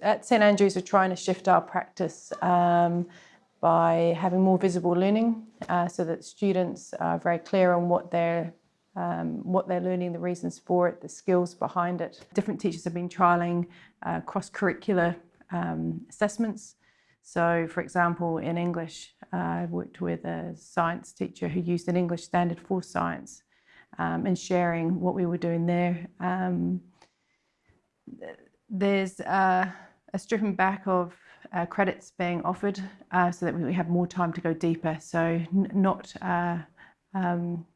at St Andrews, we're trying to shift our practice um, by having more visible learning uh, so that students are very clear on what they're um, what they're learning, the reasons for it, the skills behind it. Different teachers have been trialling uh, cross-curricular um, assessments. So, for example, in English, uh, I worked with a science teacher who used an English standard for science um, and sharing what we were doing there. Um, there's uh, a stripping back of uh, credits being offered uh, so that we have more time to go deeper. So not uh, um,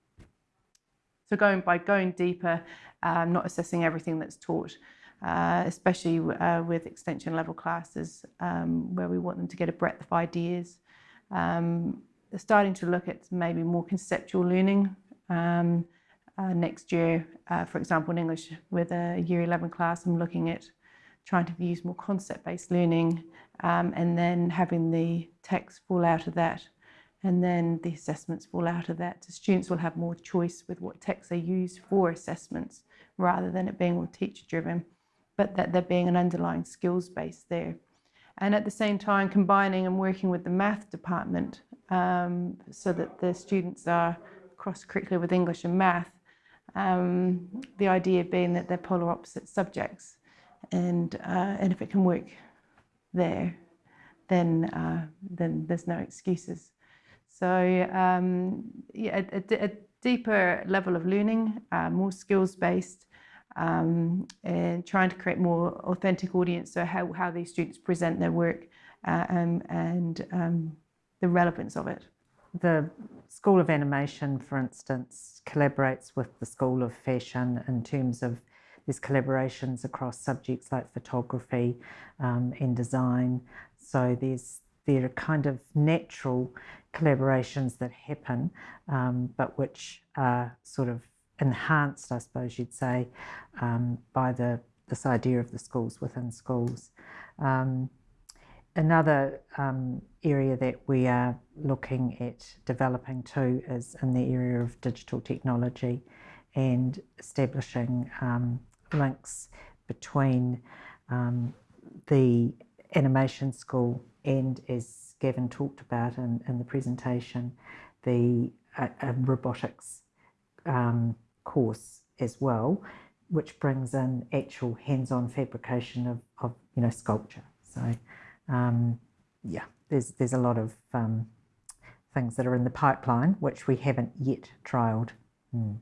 so going by going deeper, um, not assessing everything that's taught, uh, especially uh, with extension level classes um, where we want them to get a breadth of ideas. Um, starting to look at maybe more conceptual learning. Um, uh, next year, for example, in English with a year 11 class, I'm looking at trying to use more concept-based learning um, and then having the text fall out of that and then the assessments fall out of that. So students will have more choice with what texts they use for assessments rather than it being all teacher driven, but that there being an underlying skills base there. And at the same time, combining and working with the math department um, so that the students are cross-curricular with English and math. Um, the idea being that they're polar opposite subjects and uh, and if it can work there, then uh, then there's no excuses. So um, yeah, a, a, deeper level of learning, uh, more skills based, um, and trying to create more authentic audience. So how how these students present their work uh, um, and um, the relevance of it. The School of Animation, for instance, collaborates with the School of Fashion in terms of there's collaborations across subjects like photography um, and design. So there's there are kind of natural collaborations that happen, um, but which are sort of enhanced, I suppose you'd say, um, by the this idea of the schools within schools. Um, another um, area that we are looking at developing too is in the area of digital technology and establishing um, links between um, the animation school and, as Gavin talked about in, in the presentation, the uh, uh, robotics um, course as well, which brings in actual hands-on fabrication of, of, you know sculpture. So um, yeah, there's there's a lot of um, things that are in the pipeline which we haven't yet trialled. Mm.